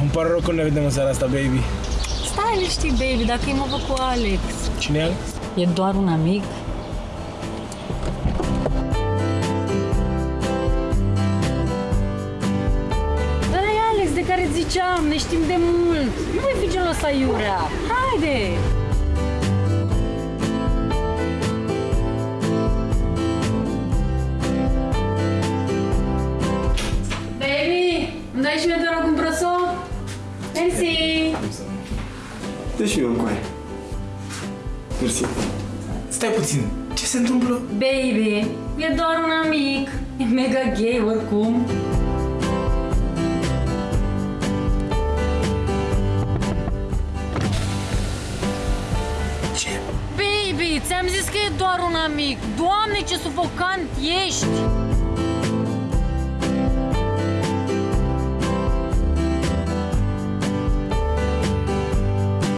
Îmi pare rău că nu ne vedem în seara asta, baby. Stai liniștit, baby, dacă e mă văd cu Alex. Cine e Alex? E doar un amic? Ăla e Alex de care îți ziceam, ne știm de mult. Nu mai fi genul ăsta iurea. Haide! Baby, îmi dai și mie te Deci eu încoaie. Mersi. Stai puțin, ce se întâmplă? Baby, e doar un amic. E mega gay oricum. Ce? Baby, ți-am zis că e doar un amic. Doamne, ce sufocant ești!